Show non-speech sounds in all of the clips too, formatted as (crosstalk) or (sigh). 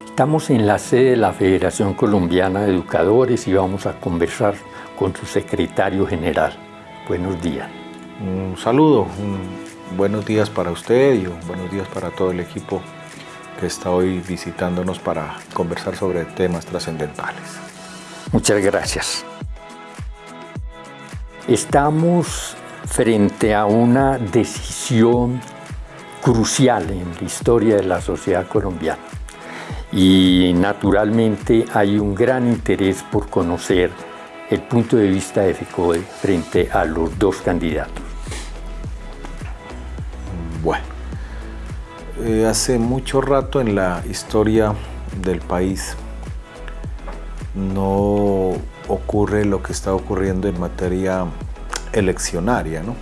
Estamos en la sede de la Federación Colombiana de Educadores y vamos a conversar con su secretario general. Buenos días. Un saludo, buenos días para usted y buenos días para todo el equipo que está hoy visitándonos para conversar sobre temas trascendentales. Muchas gracias. Estamos frente a una decisión crucial en la historia de la sociedad colombiana y naturalmente hay un gran interés por conocer el punto de vista de FECODE frente a los dos candidatos. Bueno, eh, hace mucho rato en la historia del país no ocurre lo que está ocurriendo en materia eleccionaria, ¿no?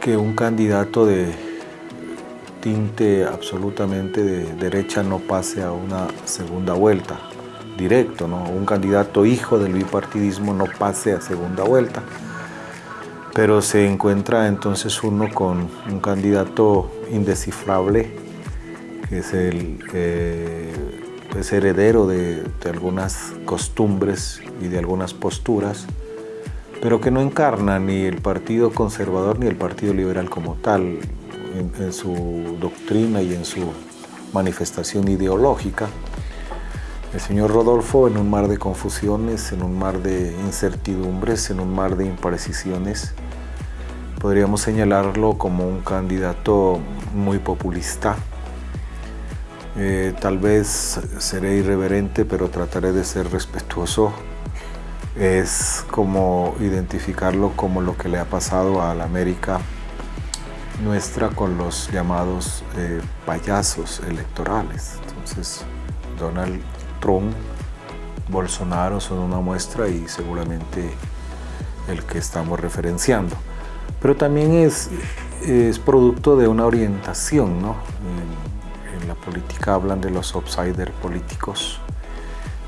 Que un candidato de tinte absolutamente de derecha no pase a una segunda vuelta directo, ¿no? un candidato hijo del bipartidismo no pase a segunda vuelta. Pero se encuentra entonces uno con un candidato indescifrable, que es el eh, es heredero de, algunas costumbres y de algunas posturas, pero que no encarna ni el Partido Conservador ni el Partido Liberal como tal en su doctrina y en su manifestación ideológica. El señor Rodolfo en un mar de confusiones, en un mar de incertidumbres, en un mar de imprecisiones, podríamos señalarlo como un candidato muy populista. Eh, tal vez seré irreverente, pero trataré de ser respetuoso. Es como identificarlo como lo que le ha pasado a la América nuestra con los llamados eh, payasos electorales. Entonces, Donald Trump, Bolsonaro son una muestra y seguramente el que estamos referenciando. Pero también es, producto de una orientación, ¿no? Política hablan de los outsiders políticos.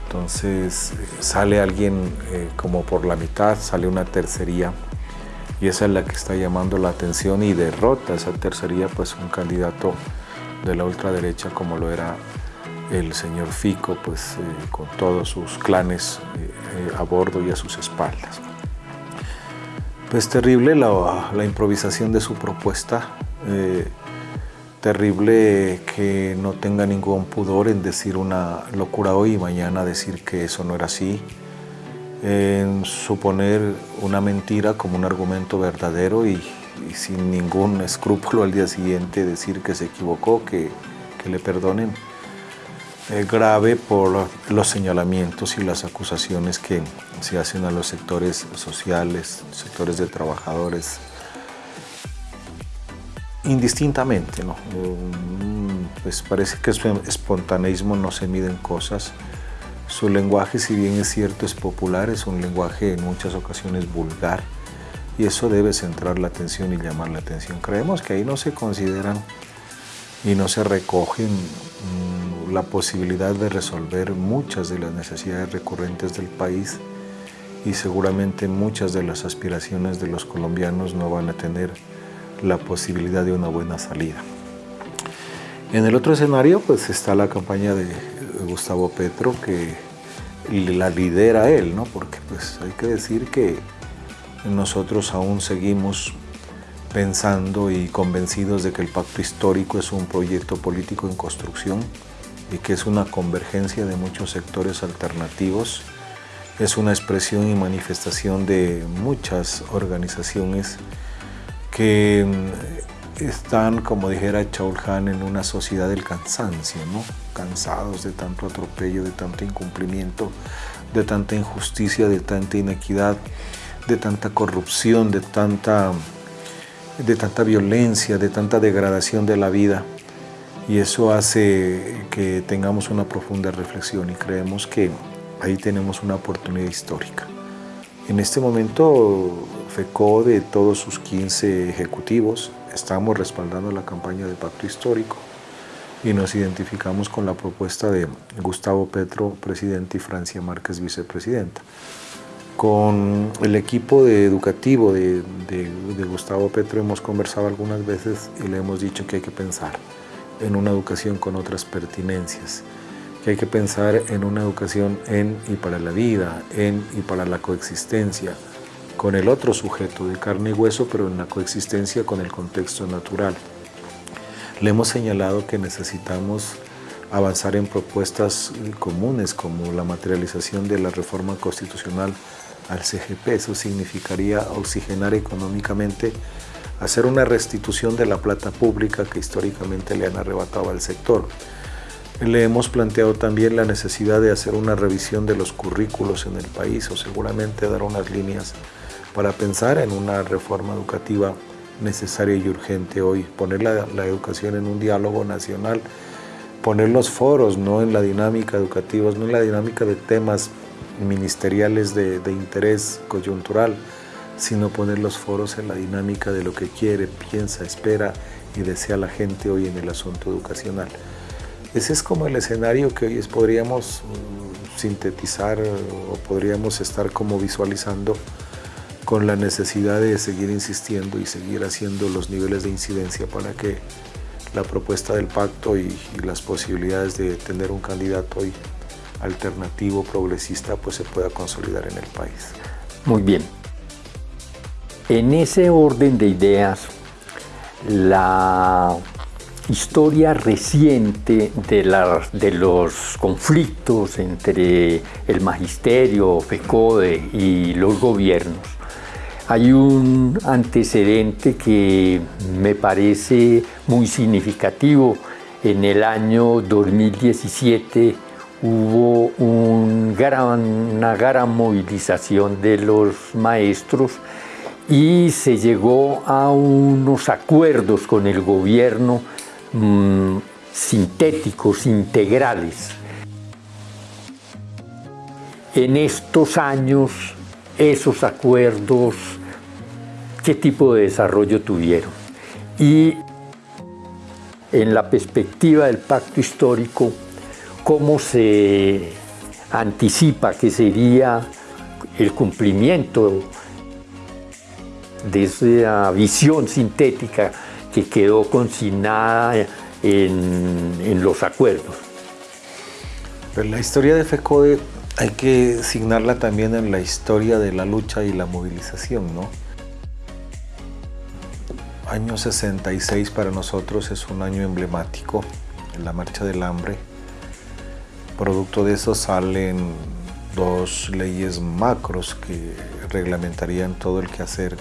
Entonces sale alguien eh, como por la mitad, sale una tercería y esa es la que está llamando la atención y derrota esa tercería pues un candidato de la ultraderecha como lo era el señor Fico, pues eh, con todos sus clanes eh, eh, a bordo y a sus espaldas. Pues terrible la, la improvisación de su propuesta, terrible que no tenga ningún pudor en decir una locura hoy y mañana decir que eso no era así, en suponer una mentira como un argumento verdadero y, sin ningún escrúpulo al día siguiente decir que se equivocó, que, que le perdonen. Grave por los señalamientos y las acusaciones que se hacen a los sectores sociales, sectores de trabajadores, indistintamente. ¿no? Mm, pues parece que su espontaneismo no se mide en cosas. Su lenguaje, si bien es cierto, es popular, es un lenguaje en muchas ocasiones vulgar y eso debe centrar la atención y llamar la atención. Creemos que ahí no se consideran y no se recogen mm, la posibilidad de resolver muchas de las necesidades recurrentes del país y seguramente muchas de las aspiraciones de los colombianos no van a tener la posibilidad de una buena salida. En el otro escenario pues está la campaña de Gustavo Petro que la lidera él, ¿no? porque pues hay que decir que nosotros aún seguimos pensando y convencidos de que el pacto histórico es un proyecto político en construcción y que es una convergencia de muchos sectores alternativos. Es una expresión y manifestación de muchas organizaciones que mm, están, como dijera Chaul en una sociedad del cansancio, ¿no? cansados de tanto atropello, de tanto incumplimiento, de tanta injusticia, de tanta inequidad, de tanta corrupción, de tanta, de tanta violencia, de tanta degradación de la vida y eso hace que tengamos una profunda reflexión y creemos que ahí tenemos una oportunidad histórica. En este momento, FECO de todos sus 15 ejecutivos estamos respaldando la campaña de pacto histórico. y nos identificamos con la propuesta de Gustavo Petro, presidente, y Francia Márquez, vicepresidenta. Con el equipo de educativo de, de, Gustavo Petro hemos conversado algunas veces y le hemos dicho que hay que pensar en una educación con otras pertinencias, que hay que pensar en una educación en y para la vida, en y para la coexistencia, con el otro sujeto de carne y hueso, pero en la coexistencia con el contexto natural. Le hemos señalado que necesitamos avanzar en propuestas comunes como la materialización de la reforma constitucional al CGP. Eso significaría oxigenar económicamente, hacer una restitución de la plata pública que históricamente le han arrebatado al sector. Le hemos planteado también la necesidad de hacer una revisión de los currículos en el país o seguramente dar unas líneas para pensar en una reforma educativa necesaria y urgente hoy, poner la, educación en un diálogo nacional, poner los foros, no en la dinámica educativa, no en la dinámica de temas ministeriales de, interés coyuntural, sino poner los foros en la dinámica de lo que quiere, piensa, espera y desea la gente hoy en el asunto educacional. Ese es como el escenario que hoy podríamos mm, sintetizar o podríamos estar como visualizando con la necesidad de seguir insistiendo y seguir haciendo los niveles de incidencia para que la propuesta del pacto y, las posibilidades de tener un candidato alternativo, progresista, pues se pueda consolidar en el país. Muy bien. En ese orden de ideas, la historia reciente de, de los conflictos entre el magisterio, FECODE y los gobiernos, hay un antecedente que me parece muy significativo. En el año 2017 hubo una gran movilización de los maestros y se llegó a unos acuerdos con el gobierno mm, sintéticos, integrales. En estos años, esos acuerdos, ¿qué tipo de desarrollo tuvieron? Y en la perspectiva del pacto histórico, cómo se anticipa que sería el cumplimiento de esa visión sintética que quedó consignada en, los acuerdos. Pero la historia de FECODE hay que signarla también en la historia de la lucha y la movilización, ¿no? Año 66 para nosotros es un año emblemático, la Marcha del Hambre, Producto de eso salen dos leyes macros que reglamentarían todo el quehacer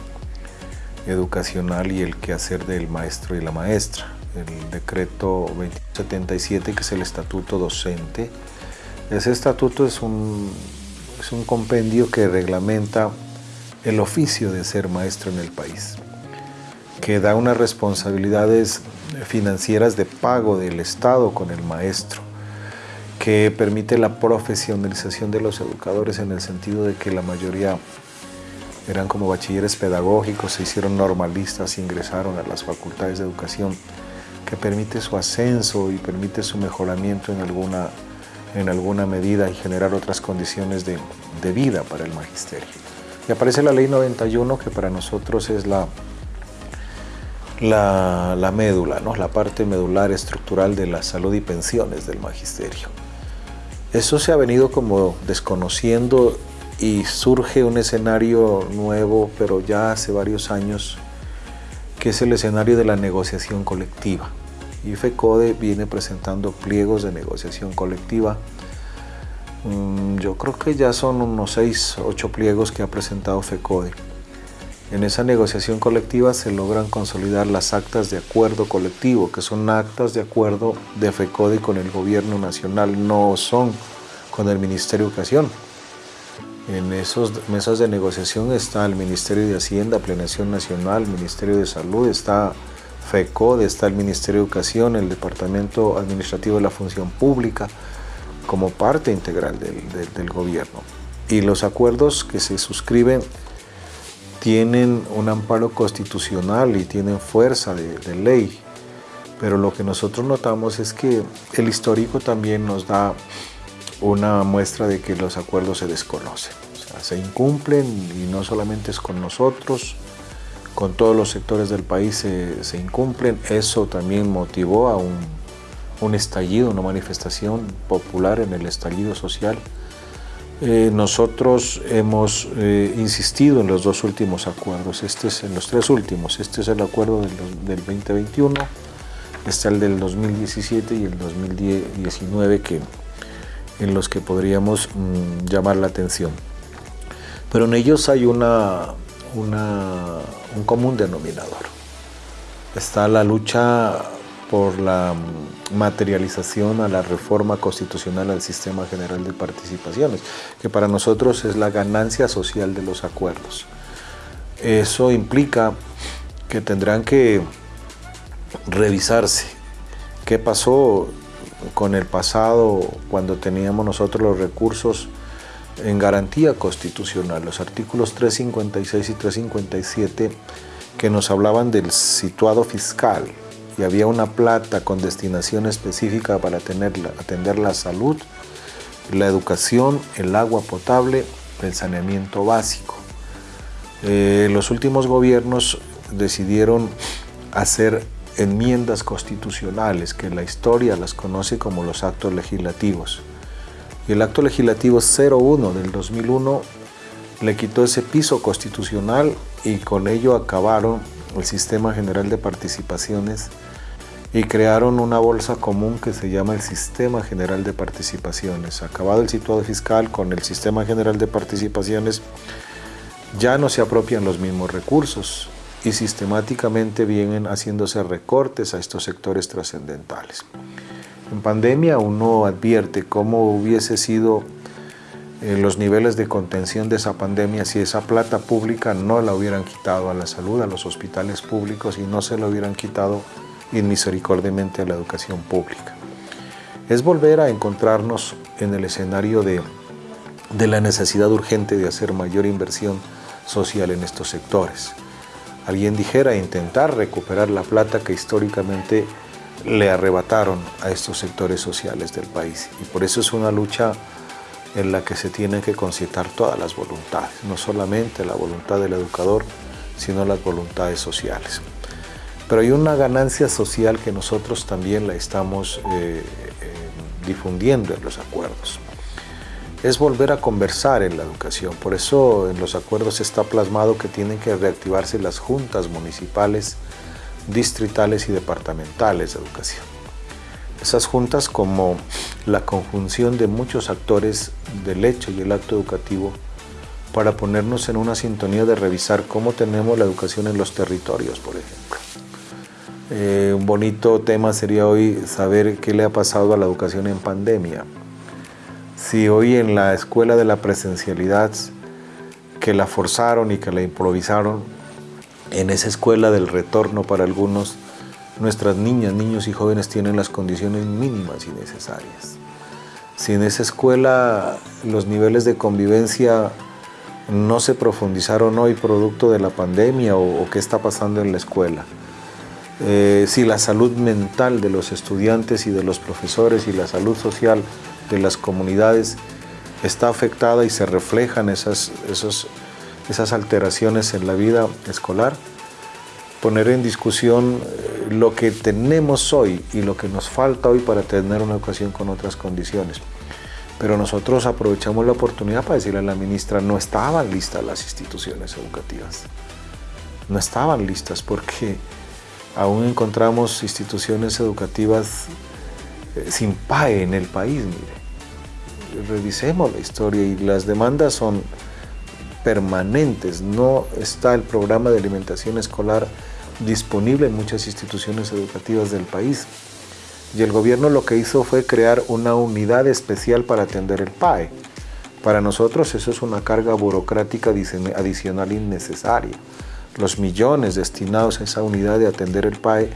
educacional y el quehacer del maestro y la maestra. El decreto 2077, que es el estatuto docente. Ese estatuto es un, es un compendio que reglamenta el oficio de ser maestro en el país, que da unas responsabilidades financieras de pago del Estado con el maestro, que permite la profesionalización de los educadores en el sentido de que la mayoría eran como bachilleres pedagógicos, se hicieron normalistas, ingresaron a las facultades de educación, que permite su ascenso y permite su mejoramiento en alguna, en alguna medida y generar otras condiciones de, de vida para el magisterio. Y aparece la ley 91 que para nosotros es la, la, la médula, ¿no? la parte medular estructural de la salud y pensiones del magisterio. Eso se ha venido como desconociendo y surge un escenario nuevo, pero ya hace varios años, que es el escenario de la negociación colectiva. Y FECODE viene presentando pliegos de negociación colectiva. Mm, yo creo que ya son unos 6, 8 pliegos que ha presentado FECODE en esa negociación colectiva se logran consolidar las actas de acuerdo colectivo, que son actas de acuerdo de FECODE con el gobierno nacional, no son con el Ministerio de Educación. En esas mesas de negociación está el Ministerio de Hacienda, Planeación Nacional, Ministerio de Salud, está FECODE, está el Ministerio de Educación, el Departamento Administrativo de la Función Pública, como parte integral del, del gobierno. Y los acuerdos que se suscriben tienen un amparo constitucional y tienen fuerza de, ley. pero lo que nosotros notamos es que el histórico también nos da una muestra de que los acuerdos se desconocen. O sea, se incumplen y no solamente es con nosotros, con todos los sectores del país se, incumplen. Eso también motivó a un, estallido, una manifestación popular en el estallido social. Eh, nosotros hemos eh, insistido en los dos últimos acuerdos, este es en los tres últimos, este es el acuerdo del, del 2021, está el del 2017 y el 2019 que, en los que podríamos mm, llamar la atención. Pero en ellos hay una, un común denominador. Está la lucha por la materialización a la reforma constitucional al sistema general de participaciones, que para nosotros es la ganancia social de los acuerdos. Eso implica que tendrán que revisarse qué pasó con el pasado cuando teníamos nosotros los recursos en garantía constitucional, los artículos 356 y 357 que nos hablaban del situado fiscal y había una plata con destinación específica para atender la salud, la educación, el agua potable, el saneamiento básico. Eh, los últimos gobiernos decidieron hacer enmiendas constitucionales que la historia las conoce como los actos legislativos. El acto legislativo 01 del 2001 le quitó ese piso constitucional y con ello acabaron el sistema general de participaciones y crearon una bolsa común que se llama el Sistema General de Participaciones. Acabado el situado fiscal con el Sistema General de Participaciones, ya no se apropian los mismos recursos, y sistemáticamente vienen haciéndose recortes a estos sectores trascendentales. En pandemia uno advierte cómo hubiese sido eh, los niveles de contención de esa pandemia si esa plata pública no la hubieran quitado a la salud, a los hospitales públicos y no se la hubieran quitado inmisericordiamente a la educación pública. Es volver a encontrarnos en el escenario de, de la necesidad urgente de hacer mayor inversión social en estos sectores alguien dijera, intentar recuperar la plata que históricamente le arrebataron a estos sectores sociales del país. Y por eso es una lucha en la que se tienen que concitar todas las voluntades, no solamente la voluntad del educador, sino las voluntades sociales. Pero hay una ganancia social que nosotros también la estamos eh, eh, difundiendo en los acuerdos es volver a conversar en la educación. Por eso en los acuerdos está plasmado que tienen que reactivarse las juntas municipales, distritales y departamentales de educación. Esas juntas como la conjunción de muchos actores del hecho y el acto educativo para ponernos en una sintonía de revisar cómo tenemos la educación en los territorios, por ejemplo. Eh, un bonito tema sería hoy saber qué le ha pasado a la educación en pandemia si hoy en la escuela de la presencialidad que la forzaron y que la improvisaron, en esa escuela del retorno para algunos, nuestras niñas, niños y jóvenes tienen las condiciones mínimas y necesarias. Si en esa escuela los niveles de convivencia no se profundizaron hoy producto de la pandemia o, qué está pasando en la escuela, eh, si la salud mental de los estudiantes y de los profesores y la salud social de las comunidades está afectada y se reflejan esas, esas alteraciones en la vida escolar, poner en discusión eh, lo que tenemos hoy y lo que nos falta hoy para tener una educación con otras condiciones. Pero nosotros aprovechamos la oportunidad para decirle a la ministra, no estaban listas las instituciones educativas. No estaban listas porque aún encontramos instituciones educativas eh, sin PAE en el país, mire. Revisemos la historia y las demandas son permanentes. No está el programa de alimentación escolar disponible en muchas instituciones educativas del país. Y el gobierno lo que hizo fue crear una unidad especial para atender el PAE. Para nosotros eso es una carga burocrática adicional innecesaria. Los millones destinados a esa unidad de atender el PAE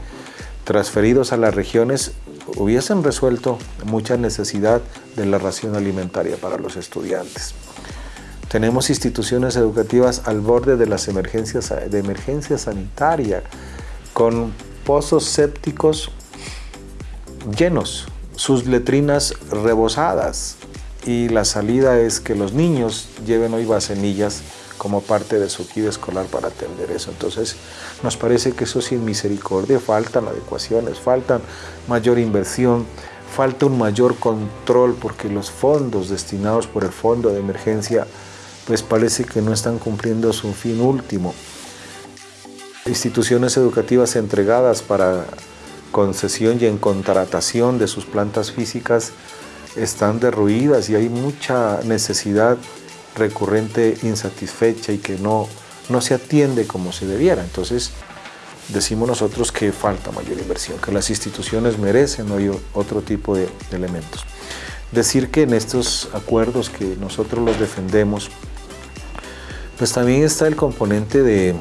transferidos a las regiones hubiesen resuelto mucha necesidad de la ración alimentaria para los estudiantes. Tenemos instituciones educativas al borde de las emergencias de emergencia sanitaria, con pozos sépticos llenos, sus letrinas rebosadas y la salida es que los niños lleven hoy bacenillas como parte de su kit escolar para atender eso. Entonces, nos parece que eso sin misericordia, faltan adecuaciones, faltan mayor inversión, falta un mayor control porque los fondos destinados por el fondo de emergencia pues parece que no están cumpliendo su fin último. Instituciones educativas entregadas para concesión y en contratación de sus plantas físicas están derruidas y hay mucha necesidad recurrente insatisfecha y que no, no se atiende como se debiera. Entonces, decimos nosotros que falta mayor inversión, que las instituciones merecen hoy otro tipo de, elementos. Decir que en estos acuerdos que nosotros los defendemos, pues también está el componente de,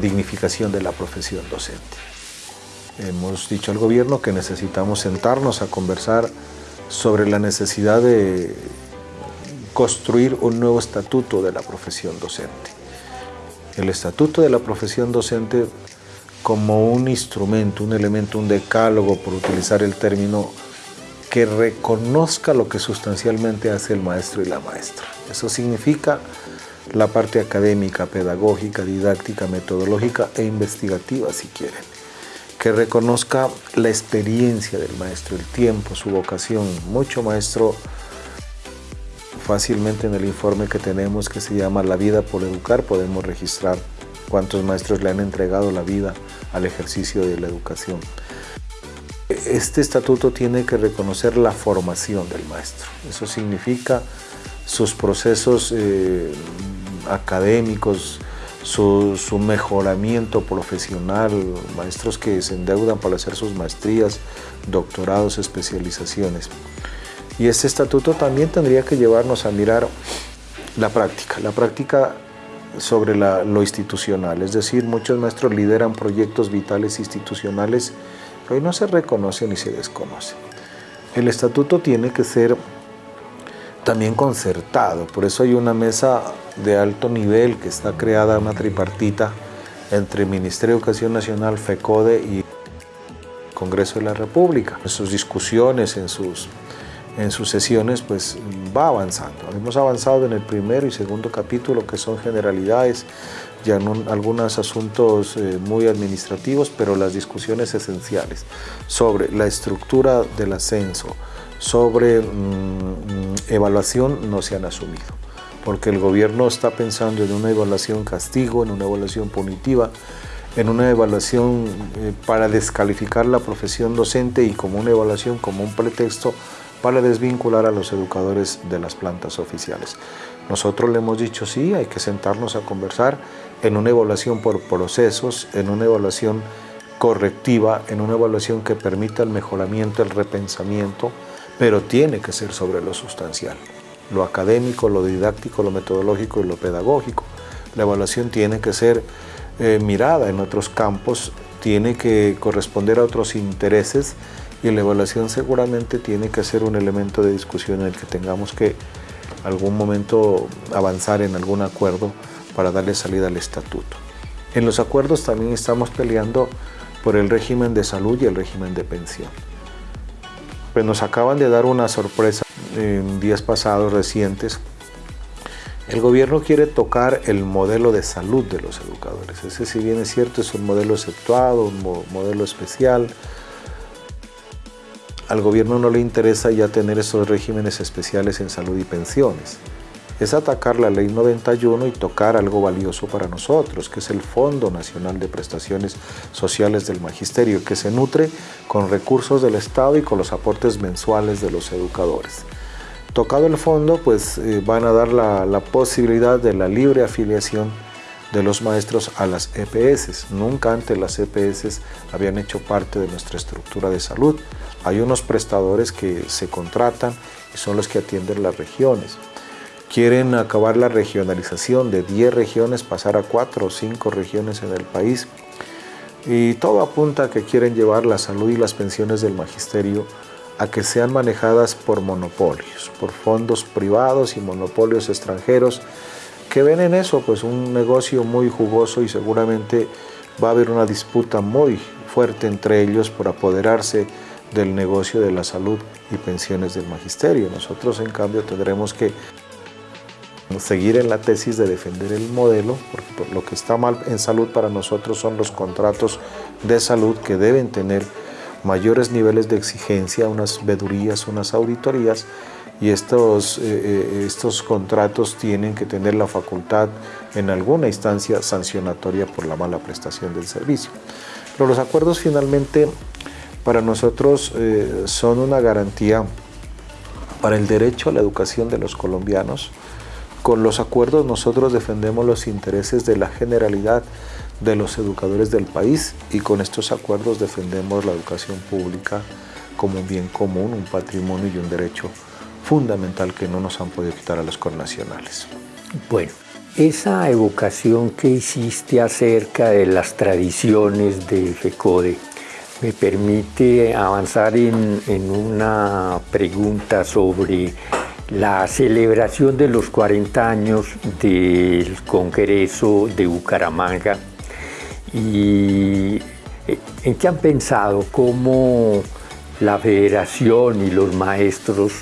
dignificación de la profesión docente. Hemos dicho al gobierno que necesitamos sentarnos a conversar sobre la necesidad de construir un nuevo estatuto de la profesión docente. El estatuto de la profesión docente como un instrumento, un elemento, un decálogo, por utilizar el término, que reconozca lo que sustancialmente hace el maestro y la maestra. Eso significa la parte académica, pedagógica, didáctica, metodológica e investigativa, si quieren. Que reconozca la experiencia del maestro, el tiempo, su vocación. Mucho maestro Fácilmente en el informe que tenemos que se llama La vida por educar podemos registrar cuántos maestros le han entregado la vida al ejercicio de la educación. Este estatuto tiene que reconocer la formación del maestro. Eso significa sus procesos eh, académicos, su, su, mejoramiento profesional, maestros que se endeudan para hacer sus maestrías, doctorados, especializaciones. Y este estatuto también tendría que llevarnos a mirar la práctica, la práctica sobre lo institucional. Es decir, muchos maestros lideran proyectos vitales institucionales hoy no se reconocen ni se desconocen. El estatuto tiene que ser también concertado, por eso hay una mesa de alto nivel que está creada, una tripartita, entre Ministerio de Educación Nacional, FECODE y Congreso de la República. En sus discusiones, en sus en sus sesiones pues va avanzando. Hemos avanzado en el primero y segundo capítulo que son generalidades, ya en algunos asuntos eh, muy administrativos, pero las discusiones esenciales sobre la estructura del ascenso, sobre mm, evaluación no se han asumido, porque el gobierno está pensando en una evaluación castigo, en una evaluación punitiva, en una evaluación eh, para descalificar la profesión docente y como una evaluación como un pretexto para desvincular a los educadores de las plantas oficiales. Nosotros le hemos dicho sí, hay que sentarnos a conversar en una evaluación por procesos, en una evaluación correctiva, en una evaluación que permita el mejoramiento, el repensamiento, pero tiene que ser sobre lo sustancial, lo académico, lo didáctico, lo metodológico y lo pedagógico. La evaluación tiene que ser eh, mirada en otros campos, tiene que corresponder a otros intereses y la evaluación seguramente tiene que ser un elemento de discusión en el que tengamos que algún momento avanzar en algún acuerdo para darle salida al estatuto. En los acuerdos también estamos peleando por el régimen de salud y el régimen de pensión. Pues nos acaban de dar una sorpresa en días pasados recientes. El gobierno quiere tocar el modelo de salud de los educadores. Ese si bien es cierto es un modelo exceptuado, un modelo especial, al gobierno no le interesa ya tener esos regímenes especiales en salud y pensiones. Es atacar la ley 91 y tocar algo valioso para nosotros, que es el Fondo Nacional de Prestaciones Sociales del Magisterio, que se nutre con recursos del Estado y con los aportes mensuales de los educadores. Tocado el fondo, pues eh, van a dar la, la posibilidad de la libre afiliación de los maestros a las EPS. Nunca antes las EPS habían hecho parte de nuestra estructura de salud. Hay unos prestadores que se contratan y son los que atienden las regiones. Quieren acabar la regionalización de 10 regiones, pasar a 4 o 5 regiones en el país. Y todo apunta a que quieren llevar la salud y las pensiones del magisterio a que sean manejadas por monopolios, por fondos privados y monopolios extranjeros que ven en eso pues un negocio muy jugoso y seguramente va a haber una disputa muy fuerte entre ellos por apoderarse del negocio de la salud y pensiones del magisterio. Nosotros en cambio tendremos que seguir en la tesis de defender el modelo, porque lo que está mal en salud para nosotros son los contratos de salud que deben tener mayores niveles de exigencia, unas vedurías, unas auditorías, y estos, eh, eh, estos contratos tienen que tener la facultad en alguna instancia sancionatoria por la mala prestación del servicio. Pero los acuerdos finalmente para nosotros eh, son una garantía para el derecho a la educación de los colombianos. Con los acuerdos nosotros defendemos los intereses de la generalidad de los educadores del país y con estos acuerdos defendemos la educación pública como un bien común, un patrimonio y un derecho fundamental que no nos han podido quitar a los connacionales. Bueno, esa evocación que hiciste acerca de las tradiciones de FECODE me permite avanzar en, en una pregunta sobre la celebración de los 40 años del Congreso de Bucaramanga y eh, en qué han pensado cómo la federación y los maestros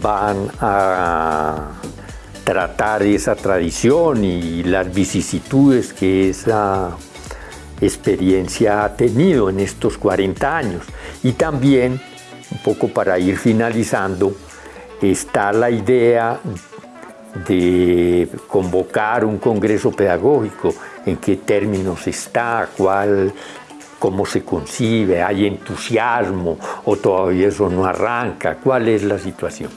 van a tratar esa tradición y las vicisitudes que esa experiencia ha tenido en estos 40 años. Y también, un poco para ir finalizando, está la idea de convocar un congreso pedagógico, en qué términos está, cuál, cómo se concibe, hay entusiasmo o todavía eso no arranca, cuál es la situación.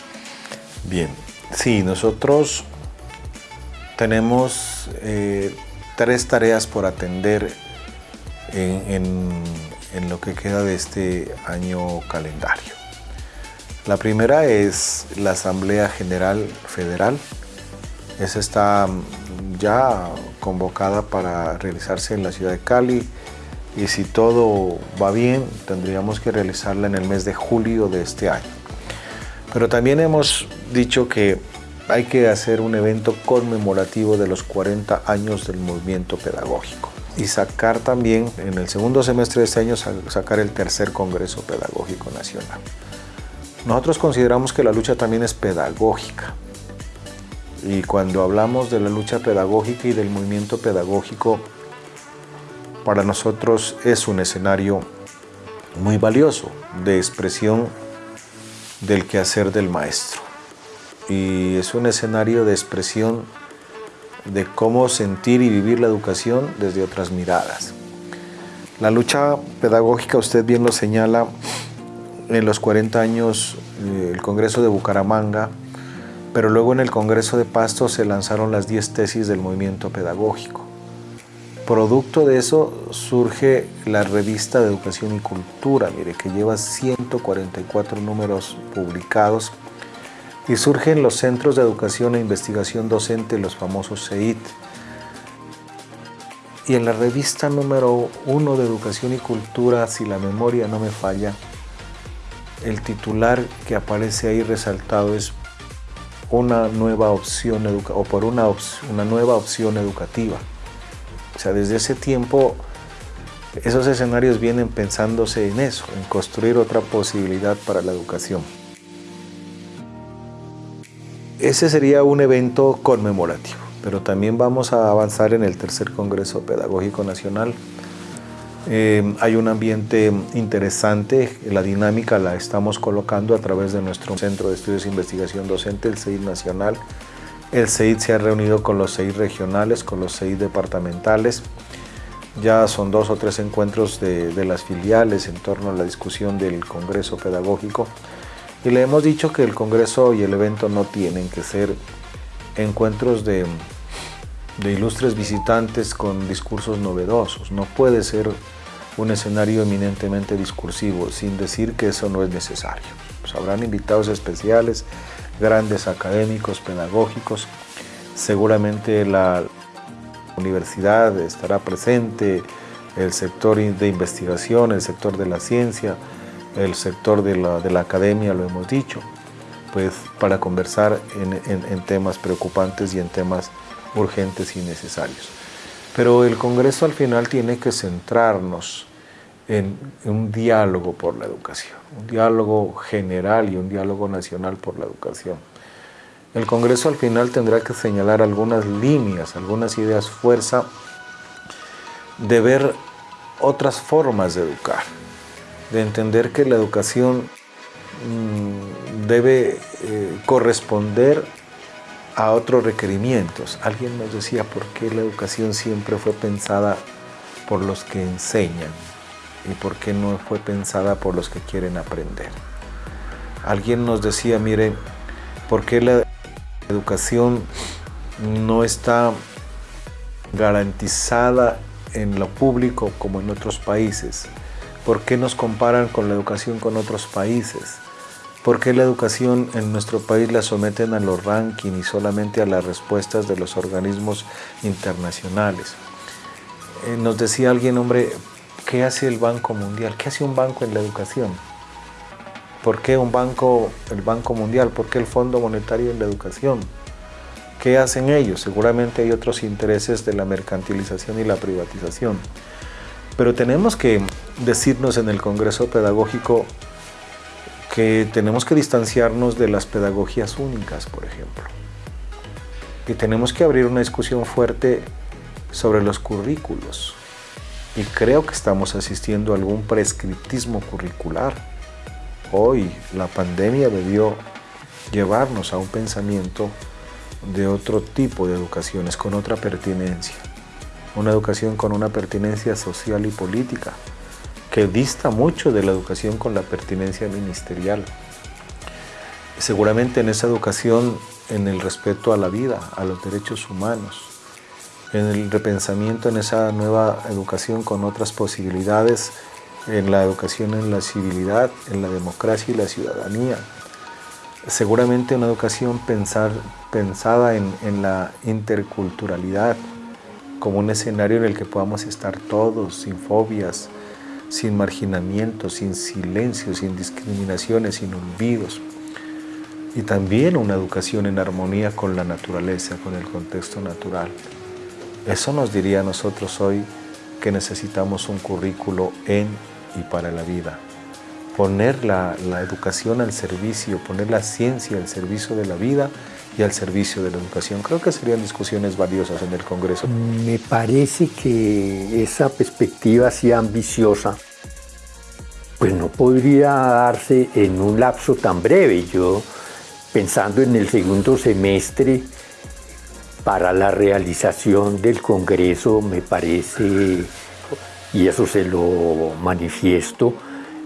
Bien, sí, nosotros tenemos eh, tres tareas por atender en, lo que queda de este año calendario. La primera es la Asamblea General Federal. Esa está ya convocada para realizarse en la ciudad de Cali y si todo va bien tendríamos que realizarla en el mes de julio de este año. Pero también hemos dicho que hay que hacer un evento conmemorativo de los 40 años del movimiento pedagógico y sacar también en el segundo semestre de este año sacar el tercer Congreso Pedagógico Nacional. Nosotros consideramos que la lucha también es pedagógica y cuando hablamos de la lucha pedagógica y del movimiento pedagógico, para nosotros es un escenario muy valioso de expresión del quehacer del maestro y es un escenario de expresión de cómo sentir y vivir la educación desde otras miradas. La lucha pedagógica, usted bien lo señala, en los 40 años eh, el Congreso de Bucaramanga, pero luego en el Congreso de Pasto se lanzaron las 10 tesis del movimiento pedagógico. Producto de eso surge la revista de Educación y Cultura, mire, que lleva 144 números publicados y surgen los Centros de Educación e Investigación Docente, los famosos CEIT. Y en la revista número uno de Educación y Cultura, si la memoria no me falla, el titular que aparece ahí resaltado es una nueva opción o por una, una nueva opción educativa. O sea, desde ese tiempo esos escenarios vienen pensándose en eso, en construir otra posibilidad para la educación. Ese sería un evento conmemorativo, pero también vamos a avanzar en el tercer Congreso Pedagógico Nacional. Eh, hay un ambiente interesante, la dinámica la estamos colocando a través de nuestro Centro de Estudios e Investigación Docente, el CEID Nacional. El CEID se ha reunido con los CEID regionales, con los CEID departamentales. Ya son dos o tres encuentros de, de las filiales en torno a la discusión del Congreso Pedagógico. Y le hemos dicho que el Congreso y el evento no tienen que ser encuentros de, ilustres visitantes con discursos novedosos. No puede ser un escenario eminentemente discursivo, sin decir que eso no es necesario. Pues habrán invitados especiales, grandes académicos, pedagógicos. Seguramente la universidad estará presente, el sector de investigación, el sector de la ciencia, el sector de la, academia, lo hemos dicho, pues para conversar en, temas preocupantes y en temas urgentes y necesarios. Pero el Congreso al final tiene que centrarnos en, un diálogo por la educación, un diálogo general y un diálogo nacional por la educación. El Congreso al final tendrá que señalar algunas líneas, algunas ideas fuerza de ver otras formas de educar, de entender que la educación mm, debe eh, corresponder a otros requerimientos. Alguien nos decía por qué la educación siempre fue pensada por los que enseñan y por qué no fue pensada por los que quieren aprender. Alguien nos decía, mire, ¿por qué la educación no está garantizada en lo público como en otros países? ¿Por qué nos comparan con la educación con otros países? ¿Por qué la educación en nuestro país la someten a los rankings y solamente a las respuestas de los organismos internacionales? Eh, nos decía alguien, hombre, ¿qué hace el Banco Mundial? ¿Qué hace un banco en la educación? ¿Por qué un banco, el Banco Mundial? ¿Por qué el Fondo Monetario en la educación? ¿Qué hacen ellos? Seguramente hay otros intereses de la mercantilización y la privatización. Pero tenemos que decirnos en el Congreso Pedagógico que tenemos que distanciarnos de las pedagogías únicas, por ejemplo. Que tenemos que abrir una discusión fuerte sobre los currículos. Y creo que estamos asistiendo a algún prescriptismo curricular. Hoy la pandemia debió llevarnos a un pensamiento de otro tipo de educaciones, con otra pertinencia. Una educación con una pertinencia social y política, que dista mucho de la educación con la pertinencia ministerial. Seguramente en esa educación, en el respeto a la vida, a los derechos humanos, en el repensamiento en esa nueva educación con otras posibilidades, en la educación en la civilidad, en la democracia y la ciudadanía. Seguramente una educación pensada en, en la interculturalidad, como un escenario en el que podamos estar todos sin fobias, sin marginamiento, sin silencio, sin discriminaciones, sin olvidos. Y también una educación en armonía con la naturaleza, con el contexto natural. Eso nos diría a nosotros hoy que necesitamos un currículo en y para la vida. Poner la, la, educación al servicio, poner la ciencia al servicio de la vida al servicio de la educación. Creo que serían discusiones valiosas en el Congreso. Me parece que esa perspectiva así ambiciosa pues no podría darse en un lapso tan breve. Yo, pensando en el segundo semestre, para la realización del Congreso, me parece, y eso se lo manifiesto,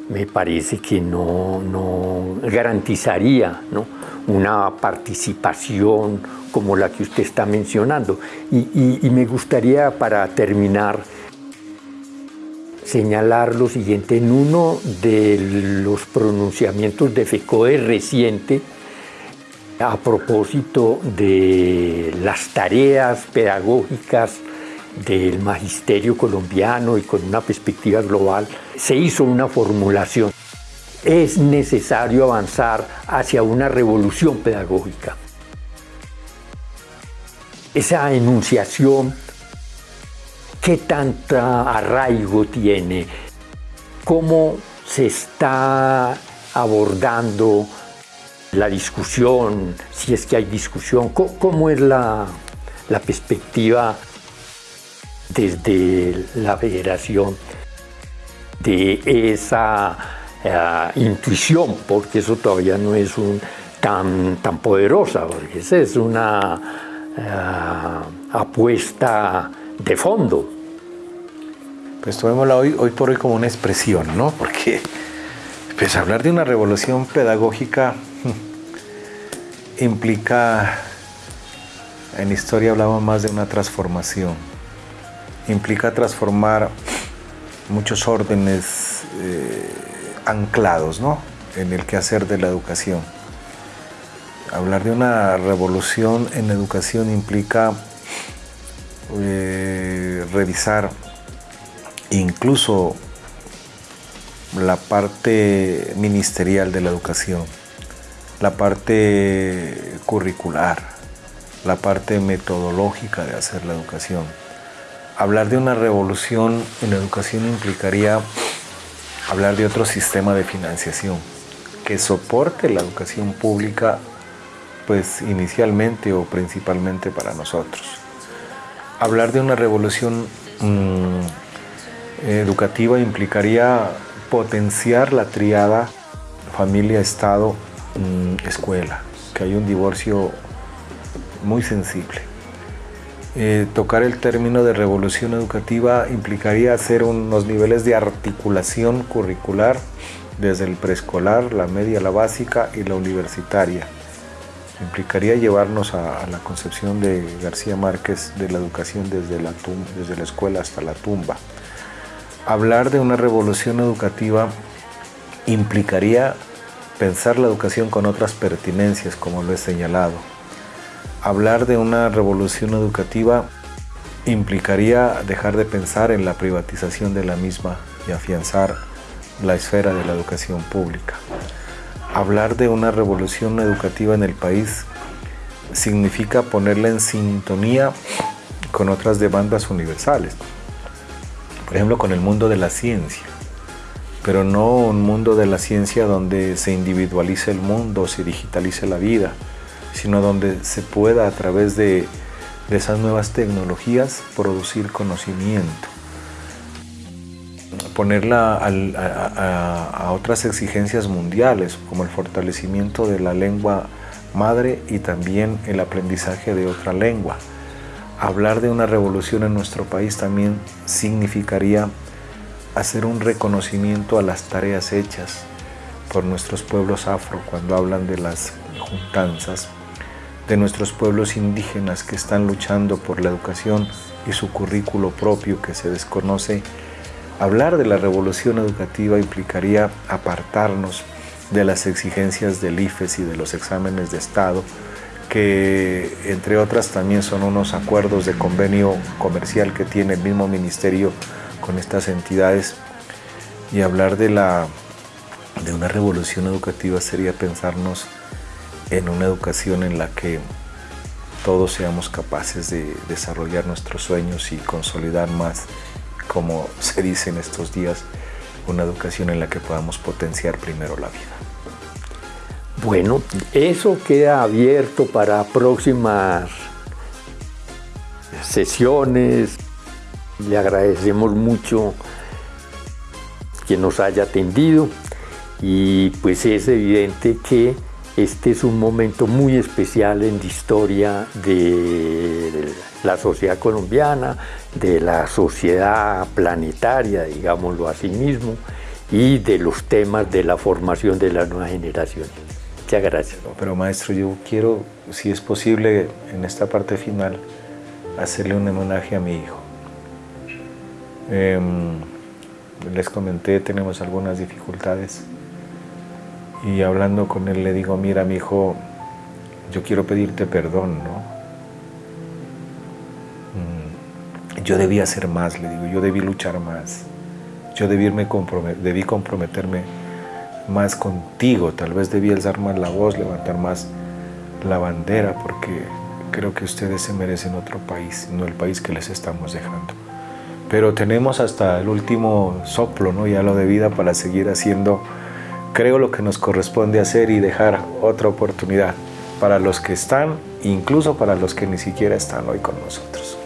me parece que no, no garantizaría ¿no? una participación como la que usted está mencionando. Y, me gustaría, para terminar, señalar lo siguiente. En uno de los pronunciamientos de FECODE reciente, a propósito de las tareas pedagógicas del magisterio colombiano y con una perspectiva global, se hizo una formulación. Es necesario avanzar hacia una revolución pedagógica. Esa enunciación, ¿qué tanta arraigo tiene? ¿Cómo se está abordando la discusión, si es que hay discusión? ¿Cómo, es la, la perspectiva desde la federación de esa eh, intuición, porque eso todavía no es un, tan, tan poderosa, porque esa es una eh, apuesta de fondo. Pues tomémosla hoy, hoy por hoy como una expresión, ¿no? Porque pues hablar de una revolución pedagógica implica, en historia hablamos más de una transformación implica transformar muchos órdenes eh, anclados ¿no? en el quehacer de la educación. Hablar de una revolución en educación implica eh, revisar incluso la parte ministerial de la educación, la parte curricular, la parte metodológica de hacer la educación Hablar de una revolución en educación implicaría hablar de otro sistema de financiación que soporte la educación pública pues inicialmente o principalmente para nosotros. Hablar de una revolución mm, educativa implicaría potenciar la triada familia, Estado, mm, escuela, que hay un divorcio muy sensible. Eh, tocar el término de revolución educativa implicaría hacer unos niveles de articulación curricular desde el preescolar, la media, la básica y la universitaria. Implicaría llevarnos a, la concepción de García Márquez de la educación desde la, desde la escuela hasta la tumba. Hablar de una revolución educativa implicaría pensar la educación con otras pertinencias, como lo he señalado hablar de una revolución educativa implicaría dejar de pensar en la privatización de la misma y afianzar la esfera de la educación pública. Hablar de una revolución educativa en el país significa ponerla en sintonía con otras demandas universales. Por ejemplo, con el mundo de la ciencia, pero no un mundo de la ciencia donde se individualice el mundo, se digitalice la vida, sino donde se pueda a través de, esas nuevas tecnologías producir conocimiento. Ponerla a, otras exigencias mundiales, como el fortalecimiento de la lengua madre y también el aprendizaje de otra lengua. Hablar de una revolución en nuestro país también significaría hacer un reconocimiento a las tareas hechas por nuestros pueblos afro cuando hablan de las juntanzas de nuestros pueblos indígenas que están luchando por la educación y su currículo propio que se desconoce, hablar de la revolución educativa implicaría apartarnos de las exigencias del IFES y de los exámenes de Estado, que entre otras también son unos acuerdos de convenio comercial que tiene el mismo ministerio con estas entidades. Y hablar de, la, de una revolución educativa sería pensarnos en una educación en la que todos seamos capaces de desarrollar nuestros sueños y consolidar más, como (laughs) se dice en estos días, una educación en la que podamos potenciar primero la vida. Bueno, eso queda abierto para próximas sesiones. Le agradecemos mucho que nos haya atendido y pues es evidente que este es un momento muy especial en la historia de la sociedad colombiana, de la sociedad planetaria, digámoslo así mismo, y de los temas de la formación de las nuevas generaciones. Muchas gracias. Pero maestro, yo quiero, si es posible, en esta parte final, hacerle un homenaje a mi hijo. Em, les comenté, tenemos algunas dificultades y hablando con él le digo, mira mi hijo, yo quiero pedirte perdón, ¿no? Mm, yo debí hacer más, le digo, yo debí luchar más, yo debí, debí comprometerme más contigo, tal vez debí alzar más la voz, levantar más la bandera, porque creo que ustedes se merecen otro país, no el país que les estamos dejando. Pero tenemos hasta el último soplo, ¿no? ya lo de vida para seguir haciendo creo lo que nos corresponde hacer y dejar otra oportunidad para los que están, incluso para los que ni siquiera están hoy con nosotros.